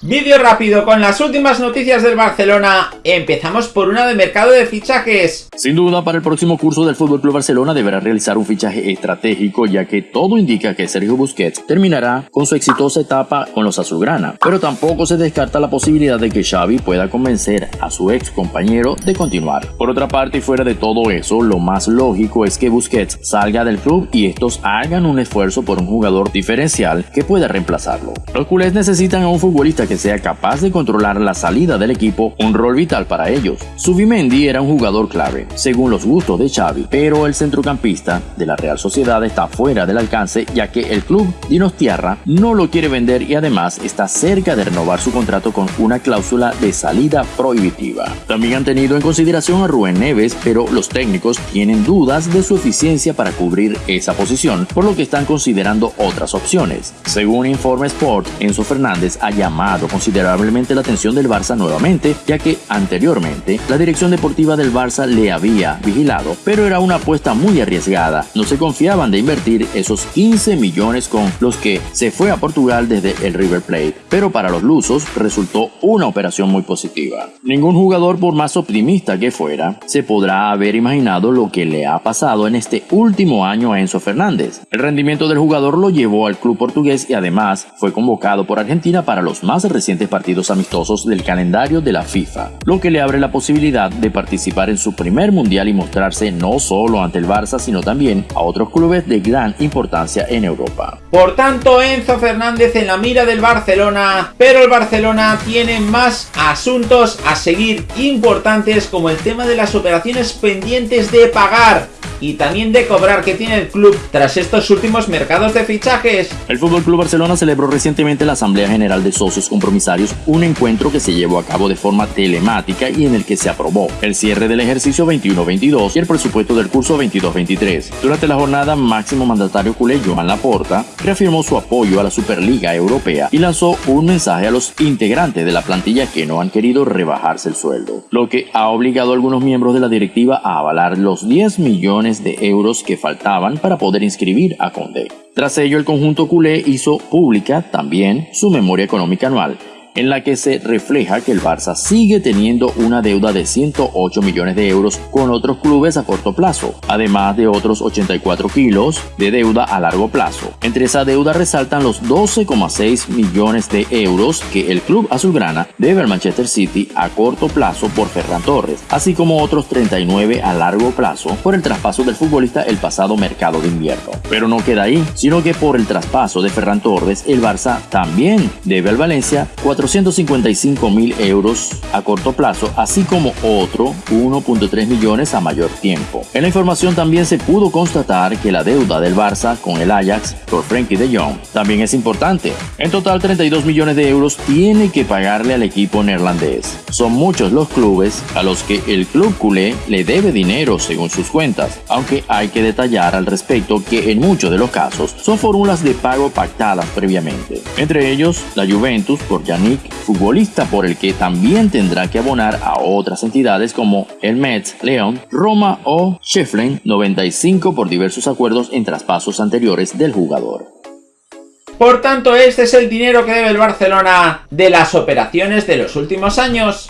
Vídeo rápido con las últimas noticias del Barcelona. Empezamos por una de mercado de fichajes. Sin duda, para el próximo curso del FC Barcelona deberá realizar un fichaje estratégico, ya que todo indica que Sergio Busquets terminará con su exitosa etapa con los azulgrana. Pero tampoco se descarta la posibilidad de que Xavi pueda convencer a su ex compañero de continuar. Por otra parte, y fuera de todo eso, lo más lógico es que Busquets salga del club y estos hagan un esfuerzo por un jugador diferencial que pueda reemplazarlo. Los culés necesitan a un futbolista que sea capaz de controlar la salida del equipo, un rol vital para ellos. Subimendi era un jugador clave, según los gustos de Xavi, pero el centrocampista de la Real Sociedad está fuera del alcance ya que el club Dinostiarra no lo quiere vender y además está cerca de renovar su contrato con una cláusula de salida prohibitiva. También han tenido en consideración a Rubén Neves, pero los técnicos tienen dudas de su eficiencia para cubrir esa posición, por lo que están considerando otras opciones. Según Informe Sport, Enzo Fernández ha llamado considerablemente la atención del Barça nuevamente, ya que anteriormente la dirección deportiva del Barça le había vigilado, pero era una apuesta muy arriesgada. No se confiaban de invertir esos 15 millones con los que se fue a Portugal desde el River Plate, pero para los lusos resultó una operación muy positiva. Ningún jugador, por más optimista que fuera, se podrá haber imaginado lo que le ha pasado en este último año a Enzo Fernández. El rendimiento del jugador lo llevó al club portugués y además fue convocado por Argentina para los más recientes partidos amistosos del calendario de la FIFA, lo que le abre la posibilidad de participar en su primer mundial y mostrarse no solo ante el Barça, sino también a otros clubes de gran importancia en Europa. Por tanto, Enzo Fernández en la mira del Barcelona, pero el Barcelona tiene más asuntos a seguir importantes como el tema de las operaciones pendientes de pagar y también de cobrar que tiene el club tras estos últimos mercados de fichajes. El FC Barcelona celebró recientemente la Asamblea General de Socios Compromisarios, un encuentro que se llevó a cabo de forma telemática y en el que se aprobó el cierre del ejercicio 21-22 y el presupuesto del curso 22-23. Durante la jornada, máximo mandatario culé Joan Laporta reafirmó su apoyo a la Superliga Europea y lanzó un mensaje a los integrantes de la plantilla que no han querido rebajarse el sueldo, lo que ha obligado a algunos miembros de la directiva a avalar los 10 millones de euros que faltaban para poder inscribir a Conde. Tras ello, el conjunto culé hizo pública también su memoria económica anual, en la que se refleja que el Barça sigue teniendo una deuda de 108 millones de euros con otros clubes a corto plazo, además de otros 84 kilos de deuda a largo plazo. Entre esa deuda resaltan los 12,6 millones de euros que el club azulgrana debe al Manchester City a corto plazo por Ferran Torres, así como otros 39 a largo plazo por el traspaso del futbolista el pasado mercado de invierno. Pero no queda ahí, sino que por el traspaso de Ferran Torres, el Barça también debe al Valencia 400 255 mil euros a corto plazo, así como otro 1.3 millones a mayor tiempo. En la información también se pudo constatar que la deuda del Barça con el Ajax por Frankie de Jong también es importante. En total 32 millones de euros tiene que pagarle al equipo neerlandés. Son muchos los clubes a los que el club culé le debe dinero según sus cuentas, aunque hay que detallar al respecto que en muchos de los casos son fórmulas de pago pactadas previamente. Entre ellos, la Juventus por Futbolista por el que también tendrá que abonar a otras entidades como el Mets, León, Roma o Sheffield 95 por diversos acuerdos en traspasos anteriores del jugador. Por tanto, este es el dinero que debe el Barcelona de las operaciones de los últimos años.